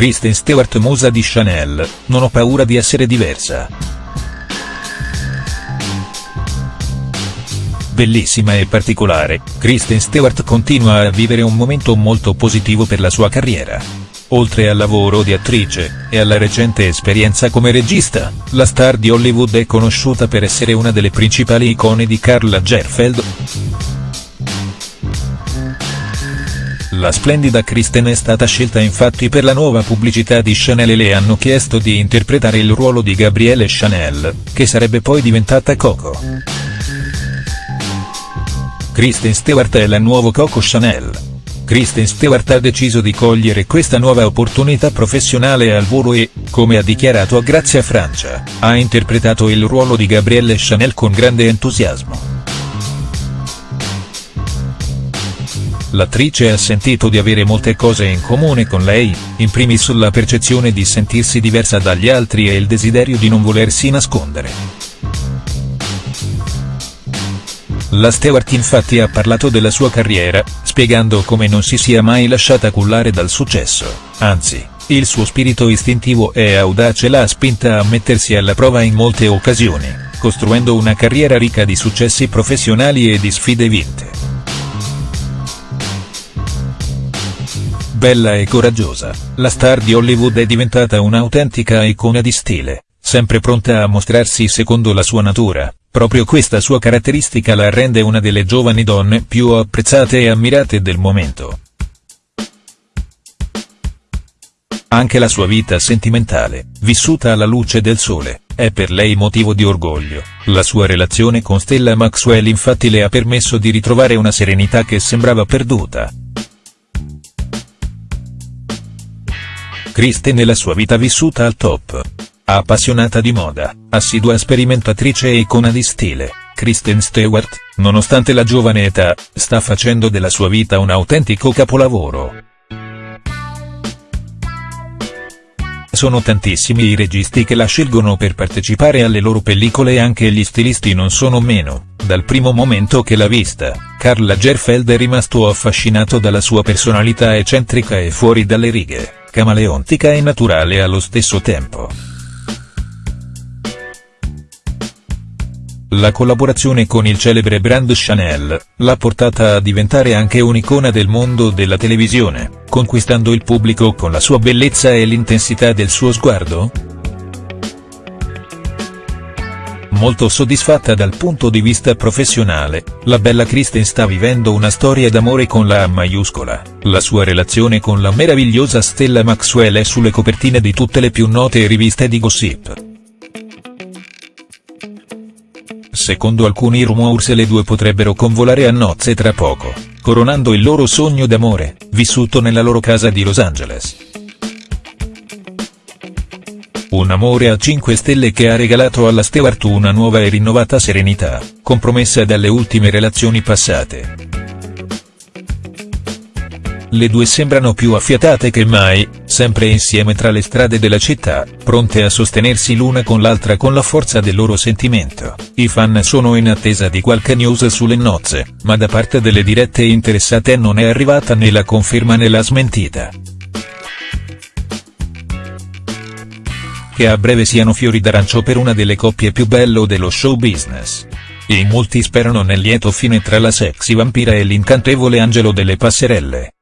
Kristen Stewart musa di Chanel, non ho paura di essere diversa. Bellissima e particolare, Kristen Stewart continua a vivere un momento molto positivo per la sua carriera. Oltre al lavoro di attrice, e alla recente esperienza come regista, la star di Hollywood è conosciuta per essere una delle principali icone di Karl Lagerfeld. La splendida Kristen è stata scelta infatti per la nuova pubblicità di Chanel e le hanno chiesto di interpretare il ruolo di Gabrielle Chanel, che sarebbe poi diventata Coco. Kristen Stewart è la nuova Coco Chanel. Kristen Stewart ha deciso di cogliere questa nuova opportunità professionale al volo e, come ha dichiarato a Grazia Francia, ha interpretato il ruolo di Gabrielle Chanel con grande entusiasmo. L'attrice ha sentito di avere molte cose in comune con lei, in primis la percezione di sentirsi diversa dagli altri e il desiderio di non volersi nascondere. La Stewart infatti ha parlato della sua carriera, spiegando come non si sia mai lasciata cullare dal successo, anzi, il suo spirito istintivo e audace l'ha spinta a mettersi alla prova in molte occasioni, costruendo una carriera ricca di successi professionali e di sfide vinte. Bella e coraggiosa, la star di Hollywood è diventata un'autentica icona di stile, sempre pronta a mostrarsi secondo la sua natura, proprio questa sua caratteristica la rende una delle giovani donne più apprezzate e ammirate del momento. Anche la sua vita sentimentale, vissuta alla luce del sole, è per lei motivo di orgoglio, la sua relazione con Stella Maxwell infatti le ha permesso di ritrovare una serenità che sembrava perduta. Kristen e la sua vita vissuta al top. Appassionata di moda, assidua sperimentatrice e icona di stile, Kristen Stewart, nonostante la giovane età, sta facendo della sua vita un autentico capolavoro. Sono tantissimi i registi che la scelgono per partecipare alle loro pellicole e anche gli stilisti non sono meno, dal primo momento che l'ha vista, Karl Lagerfeld è rimasto affascinato dalla sua personalità eccentrica e fuori dalle righe camaleontica e naturale allo stesso tempo. La collaborazione con il celebre brand Chanel, l'ha portata a diventare anche un'icona del mondo della televisione, conquistando il pubblico con la sua bellezza e l'intensità del suo sguardo, molto soddisfatta dal punto di vista professionale, la bella Kristen sta vivendo una storia d'amore con la A maiuscola, la sua relazione con la meravigliosa Stella Maxwell è sulle copertine di tutte le più note riviste di gossip. Secondo alcuni rumors le due potrebbero convolare a nozze tra poco, coronando il loro sogno d'amore, vissuto nella loro casa di Los Angeles. Un amore a 5 stelle che ha regalato alla Stewart una nuova e rinnovata serenità, compromessa dalle ultime relazioni passate. Le due sembrano più affiatate che mai, sempre insieme tra le strade della città, pronte a sostenersi l'una con l'altra con la forza del loro sentimento. I fan sono in attesa di qualche news sulle nozze, ma da parte delle dirette interessate non è arrivata né la conferma né la smentita. Che a breve siano fiori d'arancio per una delle coppie più bello dello show business. In molti sperano nel lieto fine tra la sexy vampira e l'incantevole angelo delle passerelle.